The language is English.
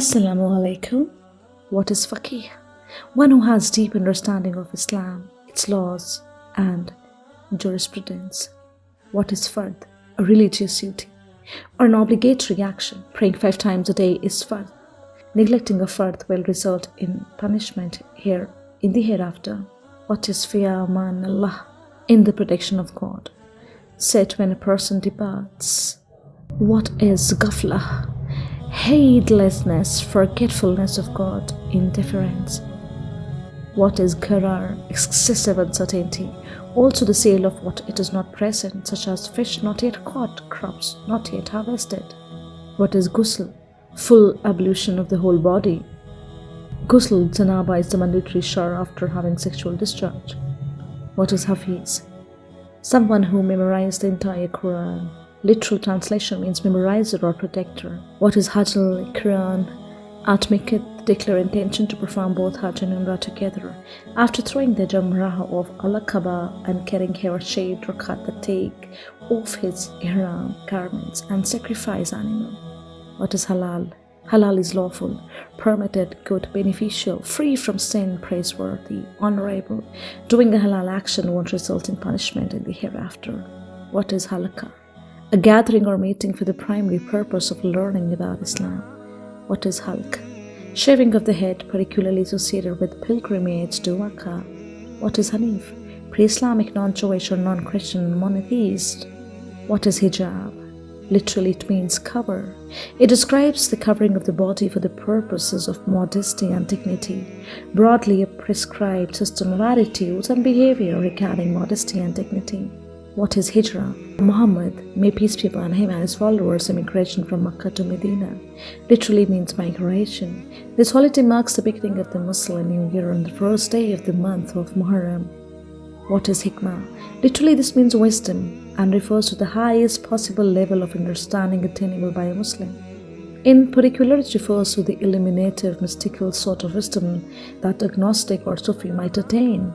Assalamu alaikum. What is faqih? One who has deep understanding of Islam, its laws and jurisprudence. What is fard? A religious duty or an obligatory action. Praying five times a day is fard. Neglecting a fard will result in punishment here in the hereafter. What is Fi Amanillah? In the protection of God. Said when a person departs. What is ghaflah? Heedlessness, forgetfulness of God, indifference. What is gharar, excessive uncertainty, also the sale of what it is not present, such as fish not yet caught, crops not yet harvested. What is ghusl, full ablution of the whole body. Ghusl janaba is the mandatory shower after having sexual discharge. What is hafiz? Someone who memorized the entire Quran. Literal translation means memorizer or protector. What is Hajj al-Qiran? Atmikit declare intention to perform both Hajj and Umrah together. After throwing the Jamrah of Al-Aqaba and carrying her shaved rakat the take off his ihram garments and sacrifice animal. What is Halal? Halal is lawful, permitted, good, beneficial, free from sin, praiseworthy, honorable. Doing a halal action won't result in punishment in the hereafter. What is halakah? A gathering or meeting for the primary purpose of learning about Islam. What is halq? Shaving of the head, particularly associated with pilgrimage to Makkah. What is Hanif? Pre-Islamic, non-Jewish or non-Christian monotheist. What is hijab? Literally, it means cover. It describes the covering of the body for the purposes of modesty and dignity, broadly a prescribed system of attitudes and behavior regarding modesty and dignity. What is Hijrah? Muhammad, may peace be upon him and his followers, immigration from Makkah to Medina, literally means migration. This holiday marks the beginning of the Muslim New Year on the first day of the month of Muharram. What is Hikmah? Literally, this means wisdom and refers to the highest possible level of understanding attainable by a Muslim. In particular, it refers to the illuminative, mystical sort of wisdom that agnostic or Sufi might attain.